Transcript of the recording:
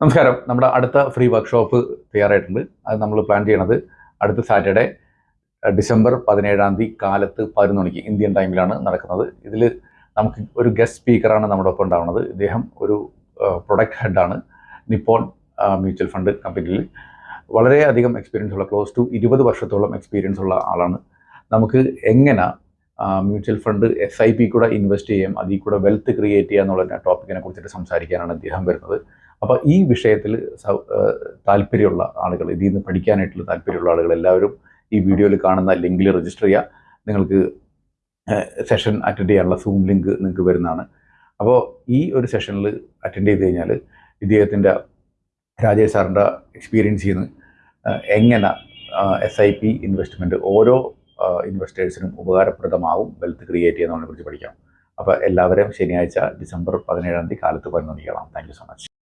നമസ്കാരം. നമ്മുടെ അടുത്ത ഫ്രീ വർക്ക്ഷോപ്പ് തയ്യാറായിട്ടുണ്ട്. അത് നമ്മൾ പ്ലാൻ ചെയ്യണത് അടുത്ത സാറ്റർഡേ ഡിസംബർ പതിനേഴാം തീയതി കാലത്ത് പതിനൊന്ന് മണിക്ക് ഇന്ത്യൻ ടൈമിലാണ് നടക്കുന്നത്. ഇതിൽ നമുക്ക് ഒരു ഗസ്റ്റ് സ്പീക്കറാണ് നമ്മുടെ ഒപ്പം ഉണ്ടാവുന്നത്. ഇദ്ദേഹം ഒരു പ്രൊഡക്റ്റ് ഹെഡാണ് നിപ്പോൺ മ്യൂച്വൽ ഫണ്ട് കമ്പനിയിൽ വളരെയധികം എക്സ്പീരിയൻസ് ഉള്ള ക്ലോസ് ടു ഇരുപത് വർഷത്തോളം എക്സ്പീരിയൻസ് ഉള്ള ആളാണ്. നമുക്ക് എങ്ങനെ mutual fund S I P കൂടെ ഇൻവെസ്റ്റ് ചെയ്യാം അതിൽ കൂടെ വെൽത്ത് ക്രിയേറ്റ് ചെയ്യുക എന്നുള്ള ടോപ്പിക്കിനെ കുറിച്ചിട്ട് സംസാരിക്കാനാണ് അദ്ദേഹം വരുന്നത്. അപ്പോൾ ഈ വിഷയത്തിൽ താല്പര്യമുള്ള ആളുകൾ ഇതിൽ നിന്ന് പഠിക്കാനായിട്ടുള്ള താല്പര്യമുള്ള ആളുകൾ എല്ലാവരും ഈ വീഡിയോയിൽ കാണുന്ന ലിങ്കിൽ രജിസ്റ്റർ ചെയ്യുക. നിങ്ങൾക്ക് സെഷൻ അറ്റൻഡ് ചെയ്യാനുള്ള സൂം ലിങ്ക് നിങ്ങൾക്ക് വരുന്നതാണ്. അപ്പോൾ ഈ ഒരു സെഷനിൽ അറ്റൻഡ് ചെയ്ത് കഴിഞ്ഞാൽ ഇദ്ദേഹത്തിന്റെ രാജേഷ് സാറിന്റെ എക്സ്പീരിയൻസ് ചെയ്യുന്ന. എങ്ങനെ എസ് ഐ പി ഇൻവെസ്റ്റ്മെന്റ് ഓരോ ഇൻവെസ്റ്റേഴ്സിനും ഉപകാരപ്രദമാവും വെൽത്ത് ക്രിയേറ്റ് ചെയ്യുന്നതിനെ കുറിച്ച് പഠിക്കാം. അപ്പോൾ എല്ലാവരെയും ശനിയാഴ്ച ഡിസംബർ പതിനേഴാം തീയതി കാലത്ത് പതിനൊന്നിക്കണം താങ്ക് യു സോ മച്ച്